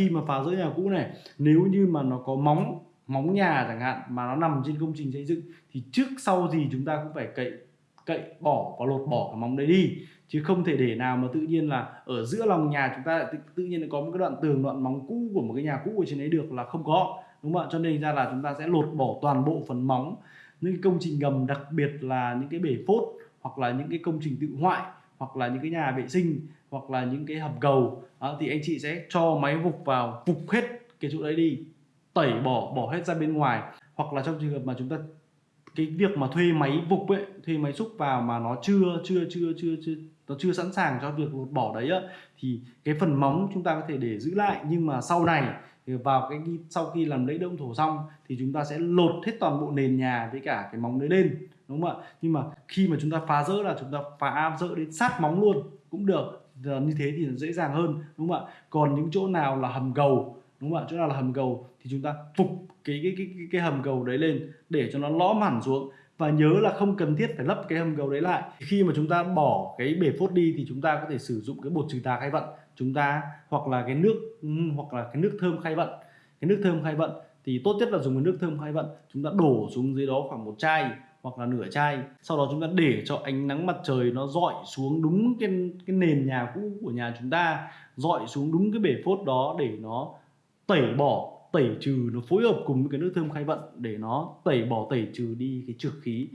khi mà phá rỡ nhà cũ này nếu như mà nó có móng móng nhà chẳng hạn mà nó nằm trên công trình xây dựng thì trước sau gì chúng ta cũng phải cậy cậy bỏ và lột bỏ cái móng đấy đi. Chứ không thể để nào mà tự nhiên là ở giữa lòng nhà chúng ta lại tự, tự nhiên có một cái đoạn tường đoạn móng cũ của một cái nhà cũ ở trên đấy được là không có. Đúng không ạ? Cho nên ra là chúng ta sẽ lột bỏ toàn bộ phần móng những cái công trình ngầm đặc biệt là những cái bể phốt hoặc là những cái công trình tự hoại hoặc là những cái nhà vệ sinh hoặc là những cái hầm cầu đó, thì anh chị sẽ cho máy vục vào vục hết cái chỗ đấy đi tẩy bỏ bỏ hết ra bên ngoài. Hoặc là trong trường hợp mà chúng ta cái việc mà thuê máy vục ấy, thuê máy xúc vào mà nó chưa chưa chưa chưa chưa, nó chưa sẵn sàng cho việc lột bỏ đấy á, thì cái phần móng chúng ta có thể để giữ lại. Nhưng mà sau này, thì vào cái sau khi làm lấy đông thổ xong thì chúng ta sẽ lột hết toàn bộ nền nhà với cả cái móng đấy lên, đúng không ạ? Nhưng mà khi mà chúng ta phá rỡ là chúng ta phá rỡ đến sát móng luôn cũng được. Giờ như thế thì dễ dàng hơn, đúng không ạ? Còn những chỗ nào là hầm cầu đúng không ạ? Chỗ nào là hầm cầu thì chúng ta phục cái cái cái cái, cái hầm cầu đấy lên để cho nó lõm hẳn xuống. Và nhớ là không cần thiết phải lấp cái hầm cầu đấy lại. Khi mà chúng ta bỏ cái bể phốt đi thì chúng ta có thể sử dụng cái bột trừ tà khai vận. Chúng ta hoặc là cái nước ừ, hoặc là cái nước thơm khai vận. Cái nước thơm khai vận thì tốt nhất là dùng cái nước thơm khai vận. Chúng ta đổ xuống dưới đó khoảng một chai hoặc là nửa chai. Sau đó chúng ta để cho ánh nắng mặt trời nó dọi xuống đúng cái cái nền nhà cũ của nhà chúng ta dọi xuống đúng cái bể phốt đó để nó tẩy bỏ, tẩy trừ, nó phối hợp cùng với cái nước thơm khai vận để nó tẩy bỏ, tẩy trừ đi cái trược khí.